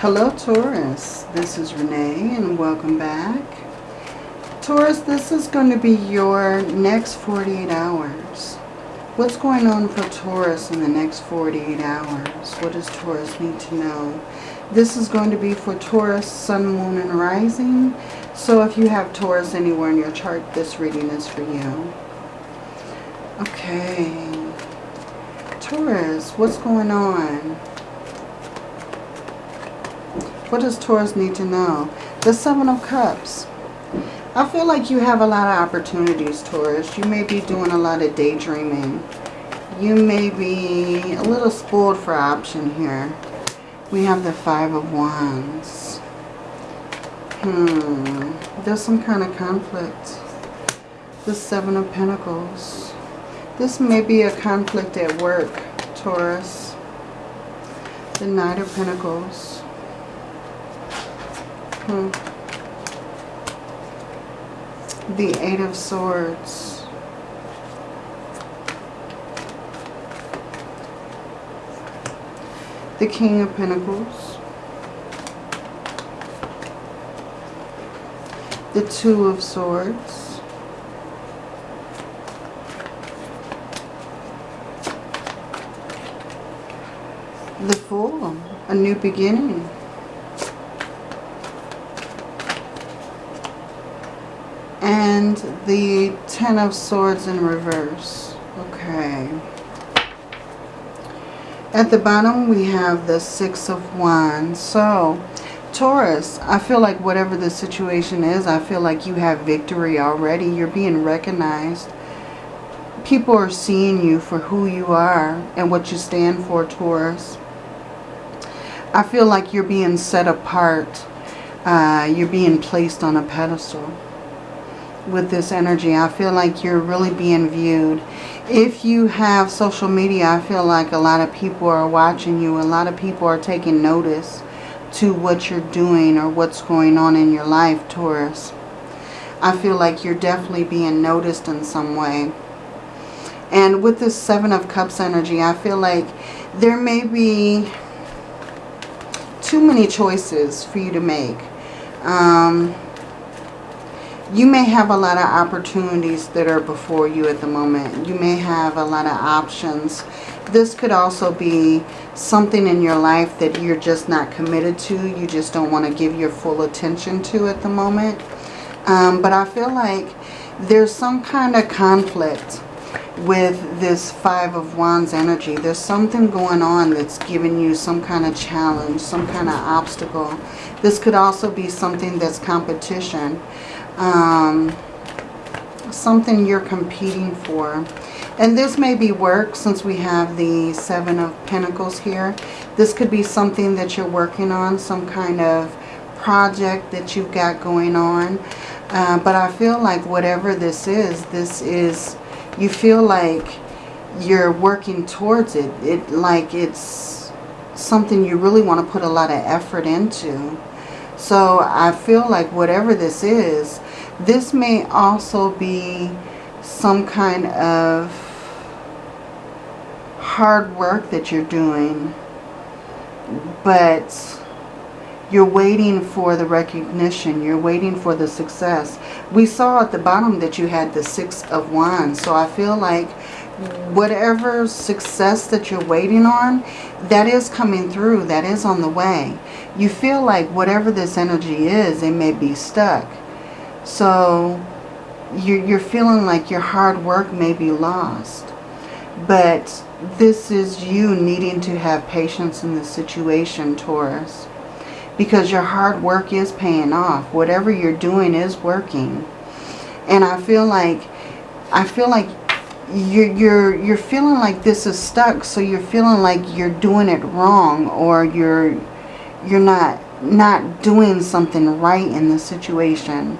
Hello Taurus, this is Renee and welcome back. Taurus, this is going to be your next 48 hours. What's going on for Taurus in the next 48 hours? What does Taurus need to know? This is going to be for Taurus, Sun, Moon, and Rising. So if you have Taurus anywhere in your chart, this reading is for you. Okay. Taurus, what's going on? What does Taurus need to know? The Seven of Cups. I feel like you have a lot of opportunities, Taurus. You may be doing a lot of daydreaming. You may be a little spoiled for option here. We have the Five of Wands. Hmm. There's some kind of conflict. The Seven of Pentacles. This may be a conflict at work, Taurus. The Knight of Pentacles. Hmm. The Eight of Swords. The King of Pentacles. The Two of Swords. The Fool, a new beginning. and the Ten of Swords in reverse. Okay. At the bottom, we have the Six of Wands. So, Taurus, I feel like whatever the situation is, I feel like you have victory already. You're being recognized. People are seeing you for who you are and what you stand for, Taurus. I feel like you're being set apart. Uh, you're being placed on a pedestal with this energy. I feel like you're really being viewed. If you have social media, I feel like a lot of people are watching you. A lot of people are taking notice to what you're doing or what's going on in your life, Taurus. I feel like you're definitely being noticed in some way. And with this Seven of Cups energy, I feel like there may be too many choices for you to make. Um, you may have a lot of opportunities that are before you at the moment. You may have a lot of options. This could also be something in your life that you're just not committed to. You just don't want to give your full attention to at the moment. Um, but I feel like there's some kind of conflict with this Five of Wands energy. There's something going on that's giving you some kind of challenge, some kind of obstacle. This could also be something that's competition um, something you're competing for. And this may be work since we have the Seven of Pentacles here. This could be something that you're working on, some kind of project that you've got going on. Uh, but I feel like whatever this is, this is, you feel like you're working towards it. It like it's something you really want to put a lot of effort into. So I feel like whatever this is, this may also be some kind of hard work that you're doing, but you're waiting for the recognition. You're waiting for the success. We saw at the bottom that you had the Six of Wands. So I feel like whatever success that you're waiting on, that is coming through. That is on the way. You feel like whatever this energy is, it may be stuck. So you're, feeling like your hard work may be lost. But this is you needing to have patience in the situation, Taurus. Because your hard work is paying off. Whatever you're doing is working. And I feel like, I feel like you're, you're, you're feeling like this is stuck. So you're feeling like you're doing it wrong or you're, you're not, not doing something right in the situation.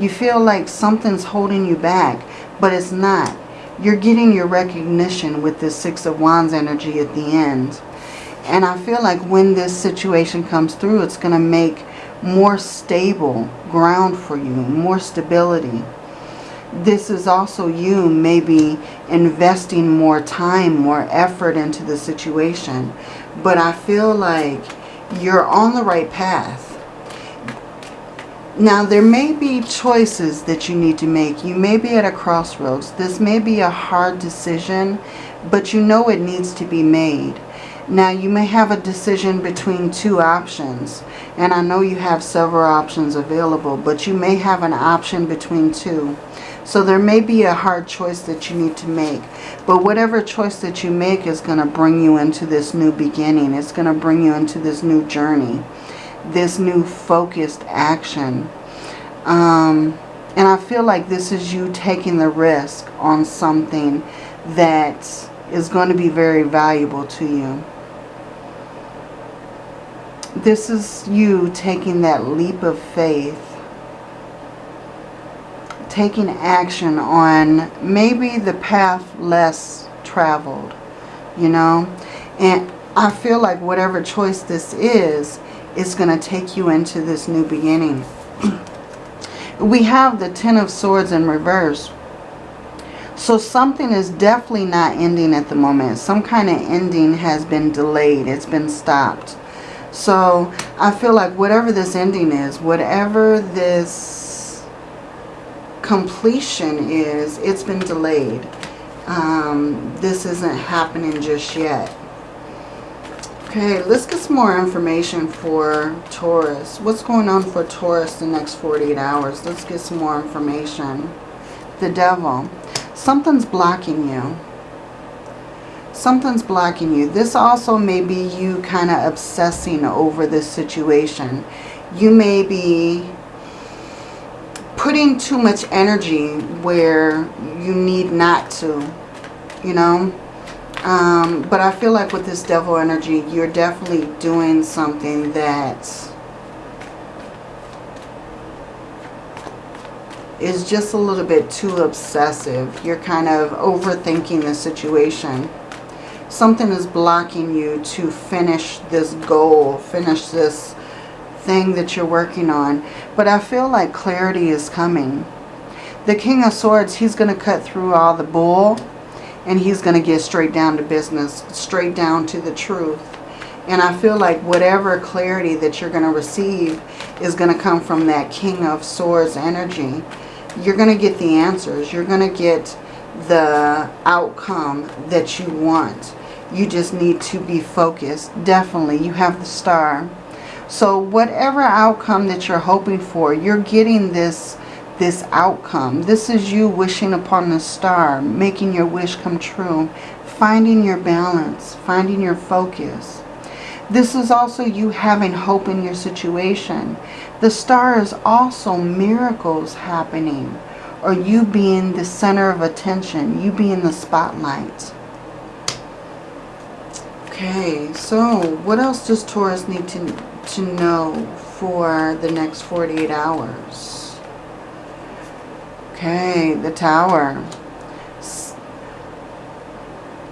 You feel like something's holding you back, but it's not. You're getting your recognition with this Six of Wands energy at the end. And I feel like when this situation comes through, it's going to make more stable ground for you, more stability. This is also you maybe investing more time, more effort into the situation. But I feel like You're on the right path. Now, there may be choices that you need to make. You may be at a crossroads. This may be a hard decision, but you know it needs to be made. Now, you may have a decision between two options. And I know you have several options available, but you may have an option between two. So there may be a hard choice that you need to make. But whatever choice that you make is going to bring you into this new beginning. It's going to bring you into this new journey this new focused action. Um, and I feel like this is you taking the risk on something that is going to be very valuable to you. This is you taking that leap of faith. Taking action on maybe the path less traveled, you know. And I feel like whatever choice this is, is going to take you into this new beginning. we have the Ten of Swords in reverse. So something is definitely not ending at the moment. Some kind of ending has been delayed. It's been stopped. So I feel like whatever this ending is, whatever this completion is, it's been delayed. Um, this isn't happening just yet. Okay, let's get some more information for Taurus. What's going on for Taurus the next 48 hours? Let's get some more information. The devil. Something's blocking you. Something's blocking you. This also may be you kind of obsessing over this situation. You may be putting too much energy where you need not to. You know? Um, but I feel like with this devil energy, you're definitely doing something that is just a little bit too obsessive. You're kind of overthinking the situation. Something is blocking you to finish this goal, finish this thing that you're working on. But I feel like clarity is coming. The King of Swords, he's going to cut through all the bull and he's going to get straight down to business, straight down to the truth. And I feel like whatever clarity that you're going to receive is going to come from that King of Swords energy. You're going to get the answers. You're going to get the outcome that you want. You just need to be focused. Definitely, you have the star. So whatever outcome that you're hoping for, you're getting this this outcome. This is you wishing upon the star, making your wish come true, finding your balance, finding your focus. This is also you having hope in your situation. The star is also miracles happening or you being the center of attention, you being the spotlight. Okay, so what else does Taurus need to, to know for the next 48 hours? Okay, the tower.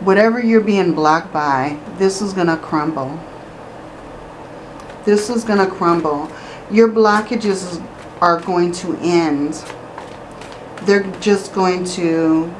Whatever you're being blocked by, this is going to crumble. This is going to crumble. Your blockages are going to end. They're just going to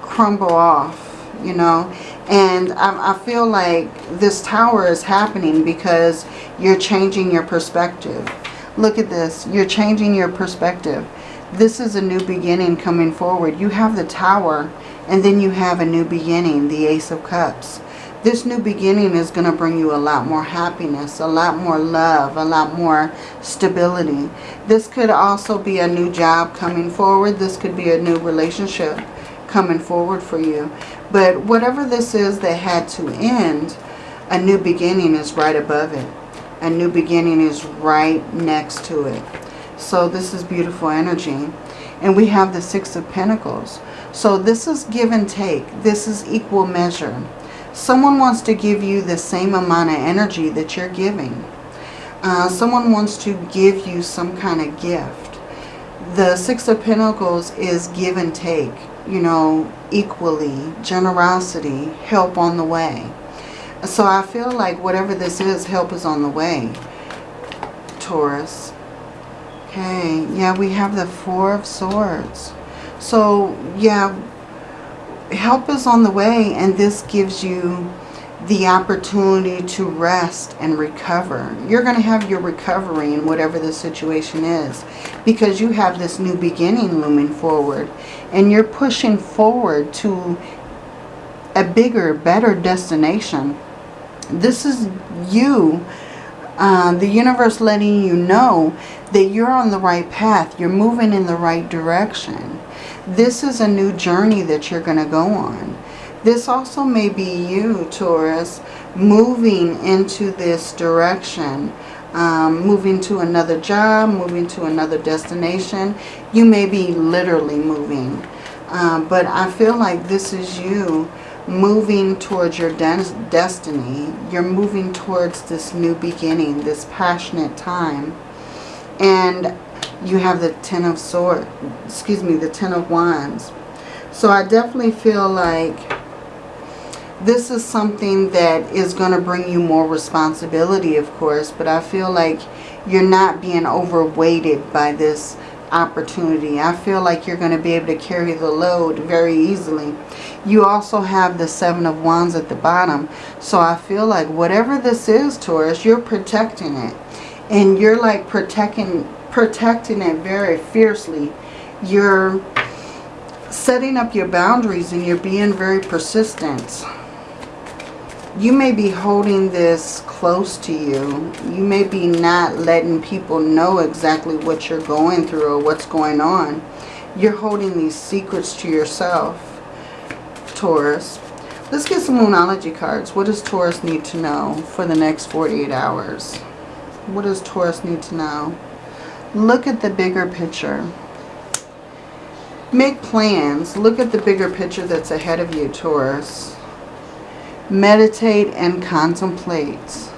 crumble off, you know. And I, I feel like this tower is happening because you're changing your perspective. Look at this. You're changing your perspective this is a new beginning coming forward. You have the Tower, and then you have a new beginning, the Ace of Cups. This new beginning is going to bring you a lot more happiness, a lot more love, a lot more stability. This could also be a new job coming forward. This could be a new relationship coming forward for you. But whatever this is that had to end, a new beginning is right above it. A new beginning is right next to it. So this is beautiful energy. And we have the Six of Pentacles. So this is give and take. This is equal measure. Someone wants to give you the same amount of energy that you're giving. Uh, someone wants to give you some kind of gift. The Six of Pentacles is give and take, you know, equally, generosity, help on the way. So I feel like whatever this is, help is on the way, Taurus. Okay, yeah, we have the Four of Swords. So, yeah, help is on the way and this gives you the opportunity to rest and recover. You're going to have your recovery in whatever the situation is because you have this new beginning looming forward and you're pushing forward to a bigger, better destination. This is you, uh, the universe letting you know that you're on the right path. You're moving in the right direction. This is a new journey that you're going to go on. This also may be you, Taurus, moving into this direction. Um, moving to another job, moving to another destination. You may be literally moving. Um, but I feel like this is you moving towards your destiny. You're moving towards this new beginning, this passionate time. And you have the Ten of Swords, excuse me, the Ten of Wands. So I definitely feel like this is something that is going to bring you more responsibility, of course, but I feel like you're not being overweighted by this opportunity. I feel like you're going to be able to carry the load very easily. You also have the Seven of Wands at the bottom. So I feel like whatever this is, Taurus, you're protecting it. And you're like protecting, protecting it very fiercely. You're setting up your boundaries and you're being very persistent you may be holding this close to you. You may be not letting people know exactly what you're going through or what's going on. You're holding these secrets to yourself, Taurus. Let's get some Moonology cards. What does Taurus need to know for the next 48 hours? What does Taurus need to know? Look at the bigger picture. Make plans. Look at the bigger picture that's ahead of you, Taurus. Meditate and contemplate.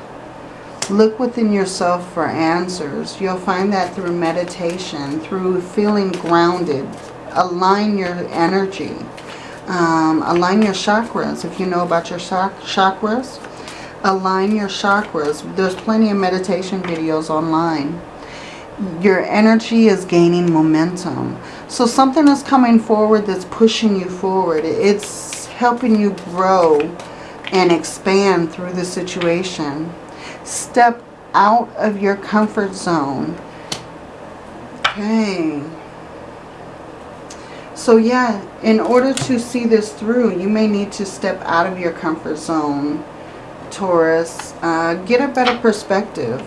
Look within yourself for answers. You'll find that through meditation, through feeling grounded. Align your energy. Um, align your chakras. If you know about your chakras, align your chakras. There's plenty of meditation videos online. Your energy is gaining momentum. So something is coming forward that's pushing you forward. It's helping you grow and expand through the situation. Step out of your comfort zone. Okay. So yeah, in order to see this through, you may need to step out of your comfort zone, Taurus. Uh, get a better perspective.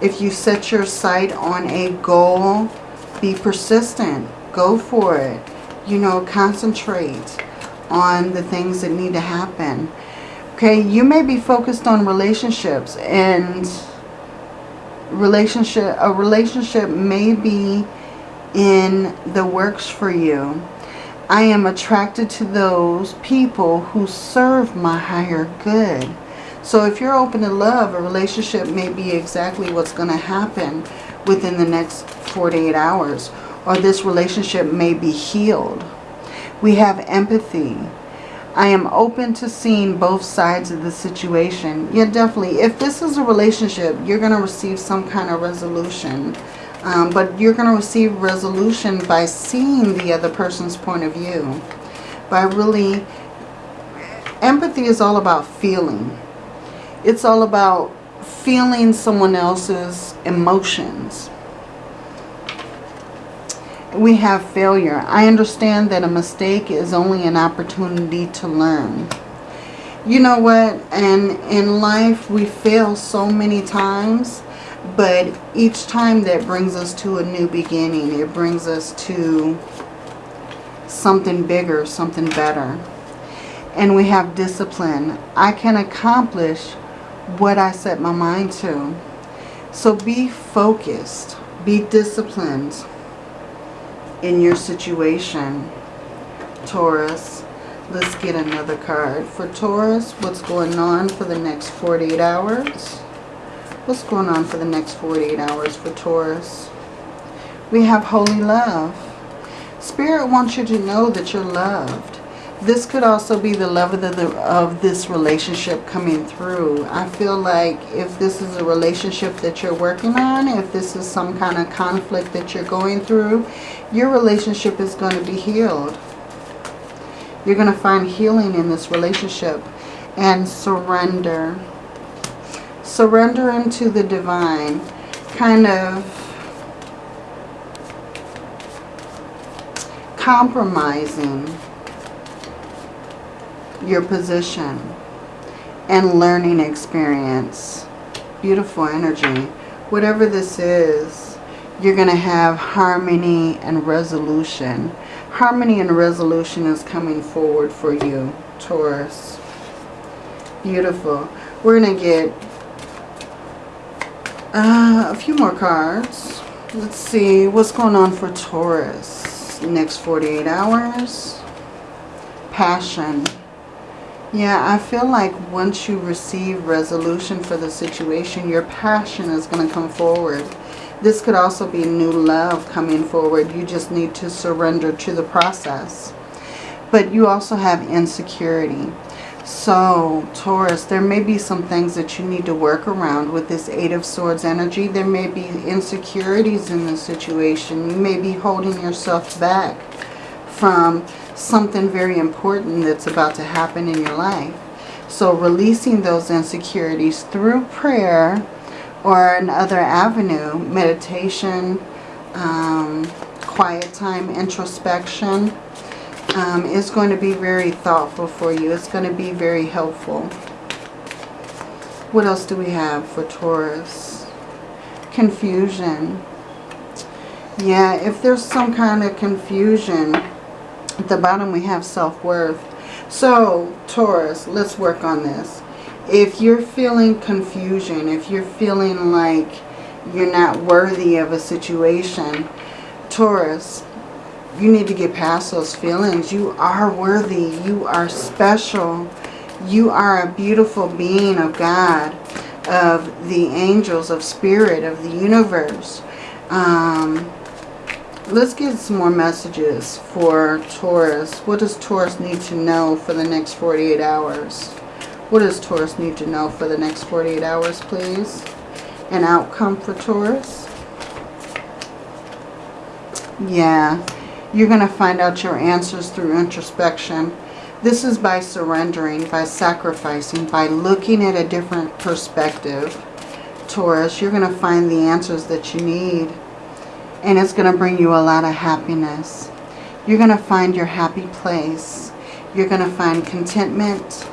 If you set your sight on a goal, be persistent. Go for it you know, concentrate on the things that need to happen. Okay, you may be focused on relationships and relationship a relationship may be in the works for you. I am attracted to those people who serve my higher good. So if you're open to love, a relationship may be exactly what's going to happen within the next 48 hours or this relationship may be healed. We have empathy. I am open to seeing both sides of the situation. Yeah, definitely. If this is a relationship, you're going to receive some kind of resolution. Um, but you're going to receive resolution by seeing the other person's point of view. By really... Empathy is all about feeling. It's all about feeling someone else's emotions we have failure. I understand that a mistake is only an opportunity to learn. You know what? And in life, we fail so many times. But each time that brings us to a new beginning. It brings us to something bigger, something better. And we have discipline. I can accomplish what I set my mind to. So be focused. Be disciplined in your situation, Taurus. Let's get another card. For Taurus, what's going on for the next 48 hours? What's going on for the next 48 hours for Taurus? We have holy love. Spirit wants you to know that you're loved. This could also be the love of, the, of this relationship coming through. I feel like if this is a relationship that you're working on, if this is some kind of conflict that you're going through, your relationship is going to be healed. You're going to find healing in this relationship and surrender. Surrender into the divine. Kind of compromising your position and learning experience. Beautiful energy. Whatever this is, you're going to have harmony and resolution. Harmony and resolution is coming forward for you, Taurus. Beautiful. We're going to get uh, a few more cards. Let's see what's going on for Taurus. Next 48 hours. Passion. Yeah, I feel like once you receive resolution for the situation, your passion is going to come forward. This could also be new love coming forward. You just need to surrender to the process. But you also have insecurity. So, Taurus, there may be some things that you need to work around with this Eight of Swords energy. There may be insecurities in the situation. You may be holding yourself back from something very important that's about to happen in your life. So releasing those insecurities through prayer or another avenue, meditation, um, quiet time, introspection, um, is going to be very thoughtful for you. It's going to be very helpful. What else do we have for Taurus? Confusion. Yeah, if there's some kind of confusion at the bottom we have self-worth. So, Taurus, let's work on this. If you're feeling confusion, if you're feeling like you're not worthy of a situation, Taurus, you need to get past those feelings. You are worthy. You are special. You are a beautiful being of God, of the angels, of spirit, of the universe. Um, Let's get some more messages for Taurus. What does Taurus need to know for the next 48 hours? What does Taurus need to know for the next 48 hours, please? An outcome for Taurus? Yeah, you're going to find out your answers through introspection. This is by surrendering, by sacrificing, by looking at a different perspective. Taurus, you're going to find the answers that you need and it's going to bring you a lot of happiness. You're going to find your happy place. You're going to find contentment,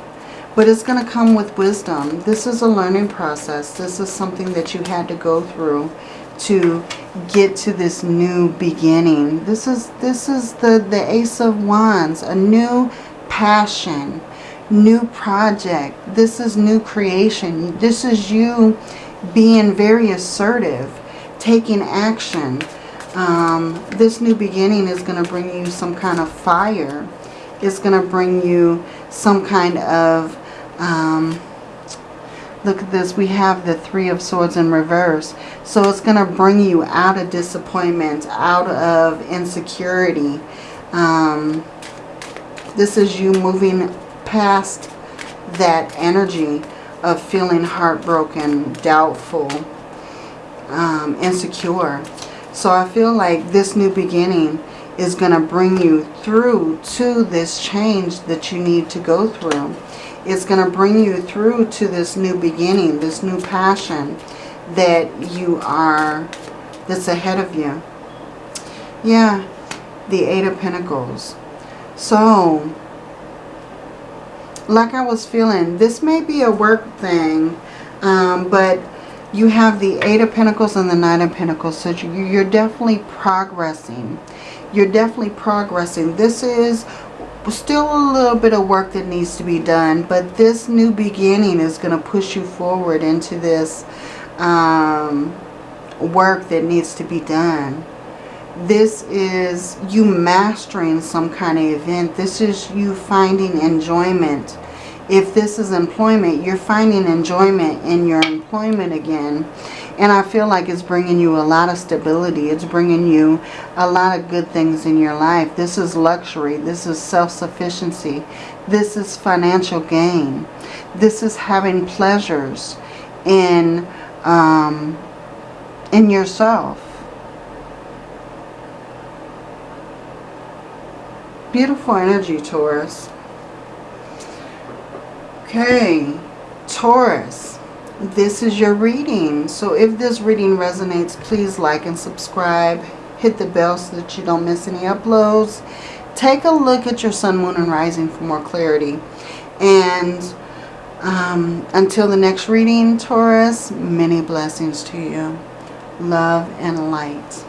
but it's going to come with wisdom. This is a learning process. This is something that you had to go through to get to this new beginning. This is this is the the Ace of Wands, a new passion, new project. This is new creation. This is you being very assertive, taking action, um, this new beginning is going to bring you some kind of fire. It's going to bring you some kind of... Um, look at this. We have the Three of Swords in reverse. So it's going to bring you out of disappointment, out of insecurity. Um, this is you moving past that energy of feeling heartbroken, doubtful, um, insecure. So I feel like this new beginning is going to bring you through to this change that you need to go through. It's going to bring you through to this new beginning, this new passion that you are, that's ahead of you. Yeah, the Eight of Pentacles. So, like I was feeling, this may be a work thing, um, but you have the Eight of Pentacles and the Nine of Pentacles. So you're definitely progressing. You're definitely progressing. This is still a little bit of work that needs to be done. But this new beginning is going to push you forward into this um, work that needs to be done. This is you mastering some kind of event. This is you finding enjoyment if this is employment, you're finding enjoyment in your employment again. And I feel like it's bringing you a lot of stability. It's bringing you a lot of good things in your life. This is luxury. This is self-sufficiency. This is financial gain. This is having pleasures in, um, in yourself. Beautiful energy, Taurus. Okay, Taurus, this is your reading. So if this reading resonates, please like and subscribe. Hit the bell so that you don't miss any uploads. Take a look at your sun, moon, and rising for more clarity. And um, until the next reading, Taurus, many blessings to you. Love and light.